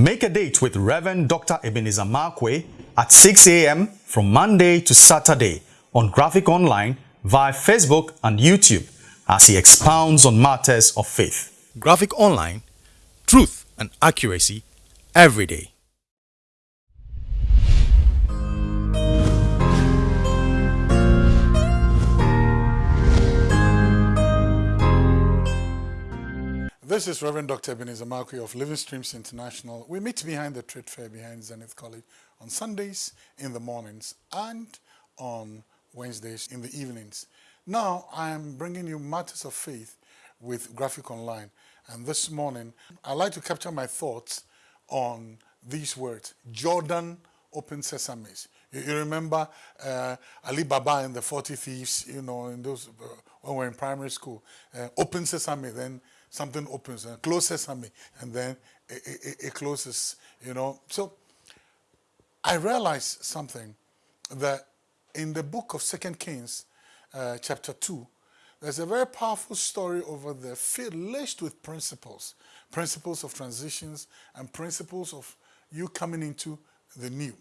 Make a date with Reverend Dr. Ebenezer Markwei at 6 a.m. from Monday to Saturday on Graphic Online via Facebook and YouTube as he expounds on matters of faith. Graphic Online, truth and accuracy every day. This is Reverend Dr. Ebenezer Markwei of Living Streams International. We meet behind the trade fair behind Zenith College on Sundays in the mornings and on Wednesdays in the evenings. Now I am bringing you matters of faith with Graphic Online. And this morning, I'd like to capture my thoughts on these words, Jordan open sesames. You, you remember uh, Ali Baba and the 40 thieves, you know, in those, uh, when we were in primary school, uh, open sesame, then something opens and close sesame, and then it, it, it closes, you know. So I realized something that in the book of Second Kings, uh, chapter 2, there's a very powerful story over there filled laced with principles, principles of transitions and principles of you coming into the new.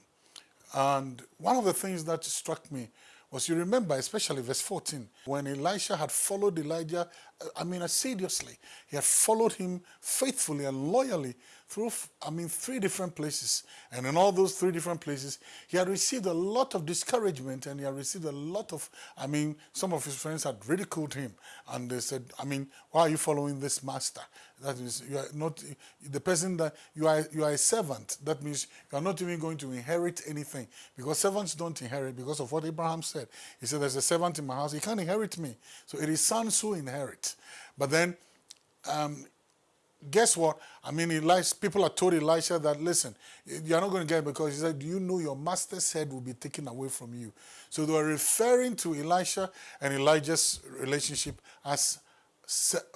And one of the things that struck me was you remember, especially verse 14, when Elisha had followed Elijah, I mean, assiduously, he had followed him faithfully and loyally through, I mean, three different places. And in all those three different places, he had received a lot of discouragement and he had received a lot of, I mean, some of his friends had ridiculed him. And they said, I mean, why are you following this master? That is, you are not, the person that, you are, you are a servant. That means you are not even going to inherit anything. Because servants don't inherit because of what Abraham said. He said, there's a servant in my house, he can't inherit me. So it is sons who inherit. But then, um, guess what? I mean, Elisha, people are told Elisha that, listen, you're not going to get it because he said, you know your master's head will be taken away from you? So they were referring to Elisha and Elijah's relationship as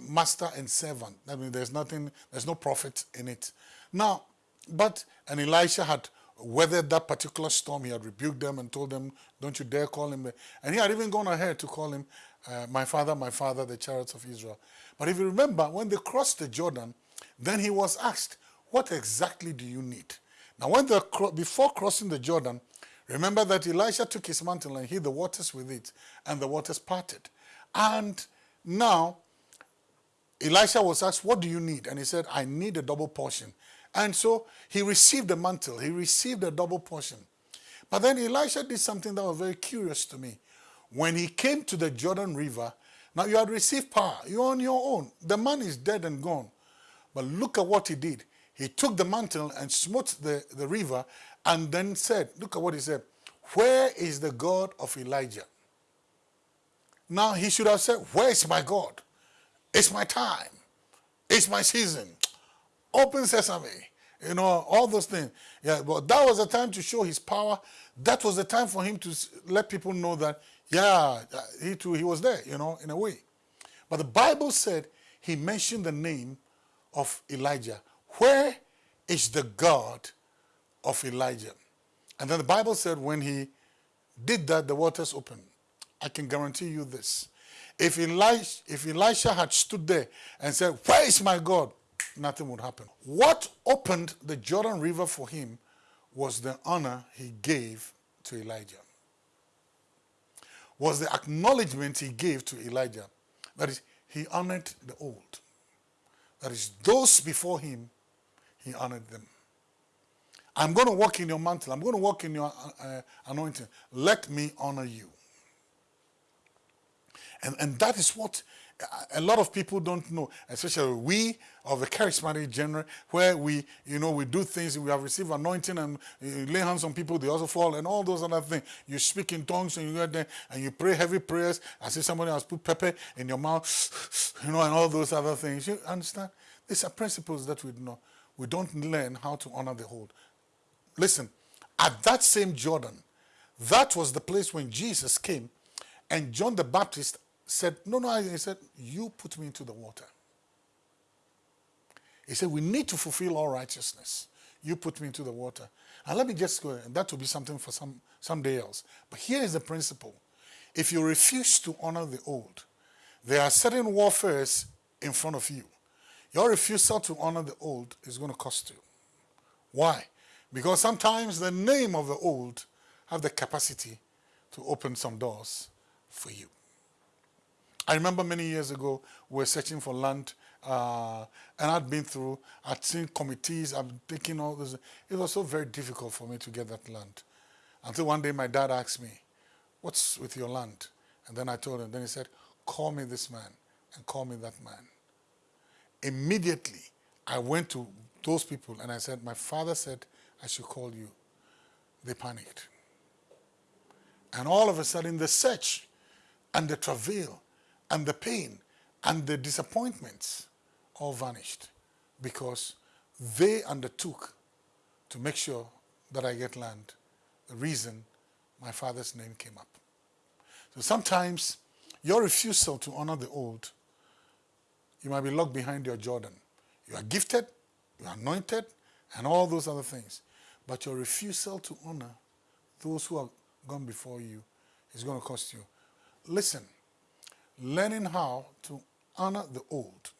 master and servant. I mean, there's nothing, there's no profit in it. Now, but, and Elisha had weathered that particular storm. He had rebuked them and told them, don't you dare call him. And he had even gone ahead to call him, uh, my father, my father, the chariots of Israel. But if you remember, when they crossed the Jordan, then he was asked, what exactly do you need? Now, when they, before crossing the Jordan, remember that Elisha took his mantle and hid the waters with it, and the waters parted. And now, Elisha was asked, what do you need? And he said, I need a double portion. And so he received the mantle. He received a double portion. But then Elisha did something that was very curious to me. When he came to the Jordan River, now you had received power. You're on your own. The man is dead and gone. But look at what he did. He took the mantle and smote the, the river and then said, look at what he said, where is the God of Elijah? Now he should have said, where is my God? It's my time. It's my season. Open sesame. You know, all those things. Yeah, but that was the time to show his power. That was the time for him to let people know that, yeah, uh, he too, he was there, you know, in a way. But the Bible said he mentioned the name of Elijah. Where is the God of Elijah? And then the Bible said when he did that, the waters opened. I can guarantee you this. If Elisha, if Elisha had stood there and said, where is my God? Nothing would happen. What opened the Jordan River for him was the honor he gave to Elijah. Was the acknowledgement he gave to Elijah. That is, he honored the old. That is, those before him, he honored them. I'm going to walk in your mantle. I'm going to walk in your uh, anointing. Let me honor you. And, and that is what a lot of people don't know, especially we of the charismatic genre, where we, you know, we do things, we have received anointing and uh, lay hands on people, they also fall, and all those other things. You speak in tongues and you there and you pray heavy prayers as if somebody has put pepper in your mouth, you know, and all those other things. You understand? These are principles that we know. We don't learn how to honor the whole. Listen, at that same Jordan, that was the place when Jesus came and John the Baptist said, no, no, he said, you put me into the water. He said, we need to fulfill all righteousness. You put me into the water. And let me just go, and that will be something for some someday else. But here is the principle. If you refuse to honor the old, there are certain warfares in front of you. Your refusal to honor the old is going to cost you. Why? Because sometimes the name of the old have the capacity to open some doors for you. I remember many years ago, we were searching for land, uh, and I'd been through, I'd seen committees, I'd taken all this. It was so very difficult for me to get that land. Until one day my dad asked me, what's with your land? And then I told him, then he said, call me this man and call me that man. Immediately, I went to those people and I said, my father said I should call you. They panicked. And all of a sudden, the search and the travail and the pain and the disappointments all vanished because they undertook to make sure that I get land. The reason my father's name came up. So sometimes your refusal to honor the old, you might be locked behind your Jordan. You are gifted, you are anointed, and all those other things. But your refusal to honor those who have gone before you is going to cost you. Listen, learning how to honor the old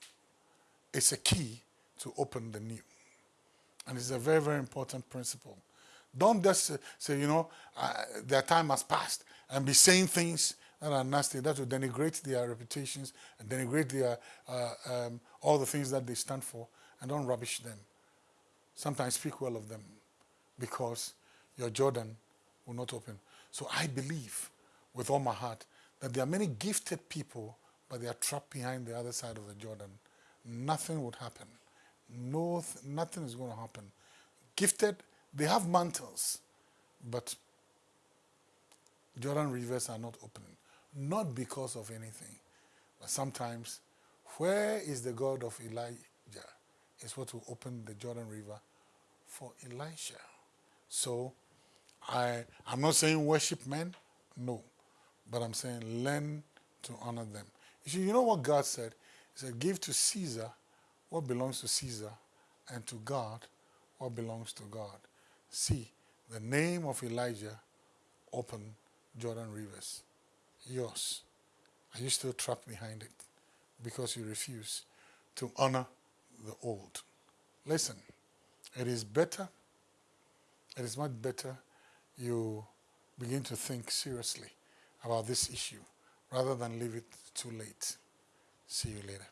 is a key to open the new. And it's a very, very important principle. Don't just say, you know, uh, their time has passed and be saying things that are nasty, that will denigrate their reputations and denigrate their, uh, um, all the things that they stand for and don't rubbish them. Sometimes speak well of them because your Jordan will not open. So I believe with all my heart that there are many gifted people, but they are trapped behind the other side of the Jordan. Nothing would happen. No, nothing is going to happen. Gifted, they have mantles, but Jordan rivers are not opening. Not because of anything, but sometimes, where is the God of Elijah? Is what will open the Jordan River for Elisha. So, I, I'm not saying worship men, no. But I'm saying learn to honor them. You see, you know what God said? He said, give to Caesar what belongs to Caesar and to God what belongs to God. See, the name of Elijah opened Jordan rivers. Yours. Are you still trapped behind it? Because you refuse to honor the old. Listen, it is better, it is much better you begin to think seriously about this issue rather than leave it too late. See you later.